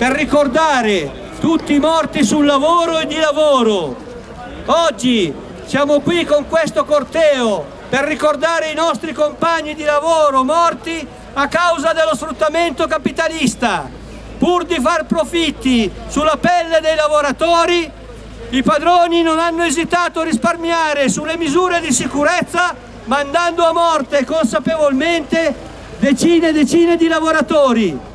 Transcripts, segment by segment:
per ricordare tutti i morti sul lavoro e di lavoro. Oggi siamo qui con questo corteo per ricordare i nostri compagni di lavoro morti a causa dello sfruttamento capitalista. Pur di far profitti sulla pelle dei lavoratori, i padroni non hanno esitato a risparmiare sulle misure di sicurezza mandando a morte consapevolmente decine e decine di lavoratori.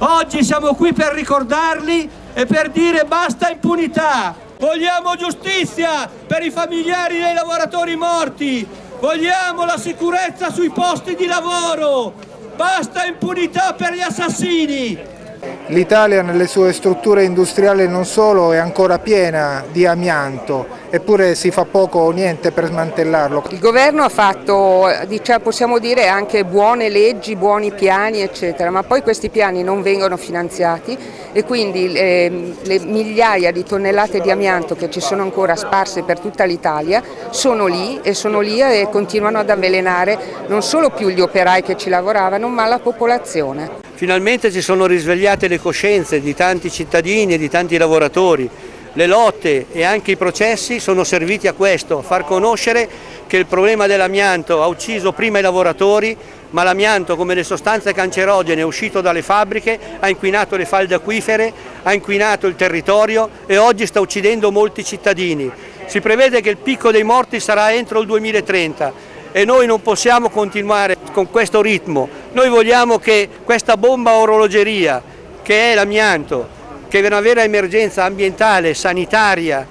Oggi siamo qui per ricordarli e per dire basta impunità. Vogliamo giustizia per i familiari dei lavoratori morti. Vogliamo la sicurezza sui posti di lavoro. Basta impunità per gli assassini. L'Italia nelle sue strutture industriali non solo è ancora piena di amianto, eppure si fa poco o niente per smantellarlo. Il governo ha fatto, diciamo, possiamo dire, anche buone leggi, buoni piani, eccetera, ma poi questi piani non vengono finanziati e quindi le, le migliaia di tonnellate di amianto che ci sono ancora sparse per tutta l'Italia sono lì e sono lì e continuano ad avvelenare non solo più gli operai che ci lavoravano, ma la popolazione. Finalmente si sono risvegliate le coscienze di tanti cittadini e di tanti lavoratori. Le lotte e anche i processi sono serviti a questo, a far conoscere che il problema dell'amianto ha ucciso prima i lavoratori, ma l'amianto come le sostanze cancerogene uscito dalle fabbriche, ha inquinato le falde acquifere, ha inquinato il territorio e oggi sta uccidendo molti cittadini. Si prevede che il picco dei morti sarà entro il 2030 e noi non possiamo continuare con questo ritmo. Noi vogliamo che questa bomba orologeria, che è l'amianto, che è una vera emergenza ambientale, sanitaria,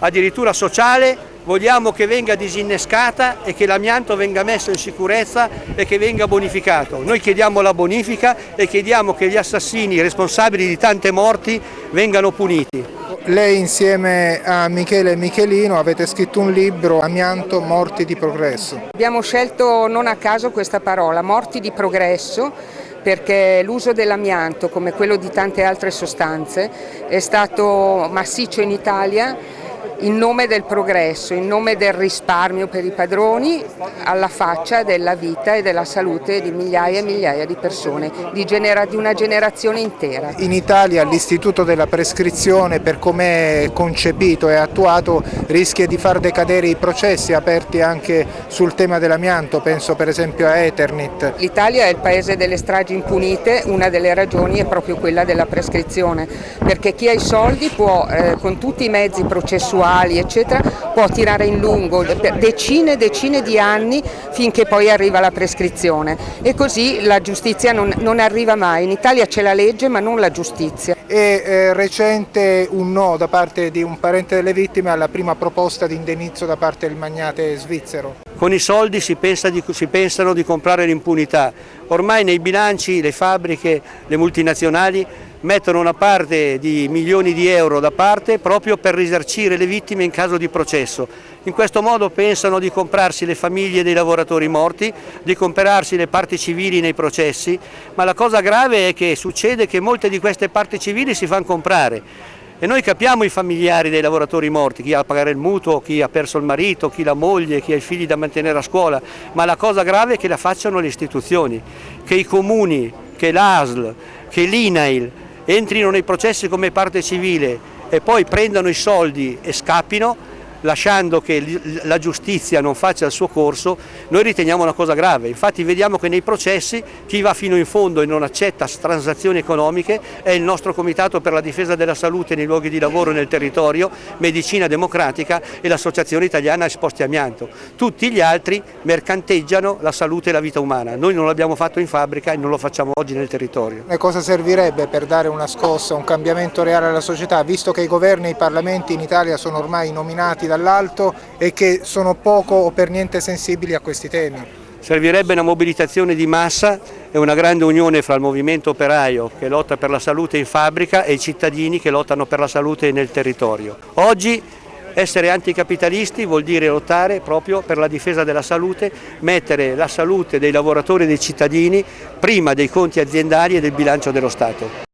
addirittura sociale, vogliamo che venga disinnescata e che l'amianto venga messo in sicurezza e che venga bonificato. Noi chiediamo la bonifica e chiediamo che gli assassini responsabili di tante morti vengano puniti. Lei insieme a Michele Michelino avete scritto un libro, Amianto, Morti di Progresso. Abbiamo scelto non a caso questa parola, Morti di Progresso, perché l'uso dell'amianto, come quello di tante altre sostanze, è stato massiccio in Italia in nome del progresso, in nome del risparmio per i padroni, alla faccia della vita e della salute di migliaia e migliaia di persone, di, genera di una generazione intera. In Italia l'istituto della prescrizione, per come è concepito e attuato, rischia di far decadere i processi aperti anche sul tema dell'amianto, penso per esempio a Eternit. L'Italia è il paese delle stragi impunite, una delle ragioni è proprio quella della prescrizione, perché chi ha i soldi può eh, con tutti i mezzi processuali sessuali eccetera può tirare in lungo per decine e decine di anni finché poi arriva la prescrizione e così la giustizia non, non arriva mai. In Italia c'è la legge ma non la giustizia. È recente un no da parte di un parente delle vittime alla prima proposta di indennizzo da parte del magnate svizzero. Con i soldi si, pensa di, si pensano di comprare l'impunità. Ormai nei bilanci le fabbriche, le multinazionali mettono una parte di milioni di euro da parte proprio per risarcire le vittime in caso di processo. In questo modo pensano di comprarsi le famiglie dei lavoratori morti, di comprarsi le parti civili nei processi, ma la cosa grave è che succede che molte di queste parti civili si fanno comprare. E noi capiamo i familiari dei lavoratori morti, chi ha da pagare il mutuo, chi ha perso il marito, chi la moglie, chi ha i figli da mantenere a scuola, ma la cosa grave è che la facciano le istituzioni, che i comuni, che l'ASL, che l'INAIL, entrino nei processi come parte civile e poi prendano i soldi e scappino, lasciando che la giustizia non faccia il suo corso, noi riteniamo una cosa grave. Infatti vediamo che nei processi chi va fino in fondo e non accetta transazioni economiche è il nostro Comitato per la difesa della salute nei luoghi di lavoro e nel territorio, Medicina Democratica e l'Associazione Italiana Esposti Amianto. Tutti gli altri mercanteggiano la salute e la vita umana. Noi non l'abbiamo fatto in fabbrica e non lo facciamo oggi nel territorio. E cosa servirebbe per dare una scossa, un cambiamento reale alla società, visto che i governi e i parlamenti in Italia sono ormai nominati dall'alto e che sono poco o per niente sensibili a questi temi. Servirebbe una mobilitazione di massa e una grande unione fra il movimento operaio che lotta per la salute in fabbrica e i cittadini che lottano per la salute nel territorio. Oggi essere anticapitalisti vuol dire lottare proprio per la difesa della salute, mettere la salute dei lavoratori e dei cittadini prima dei conti aziendali e del bilancio dello Stato.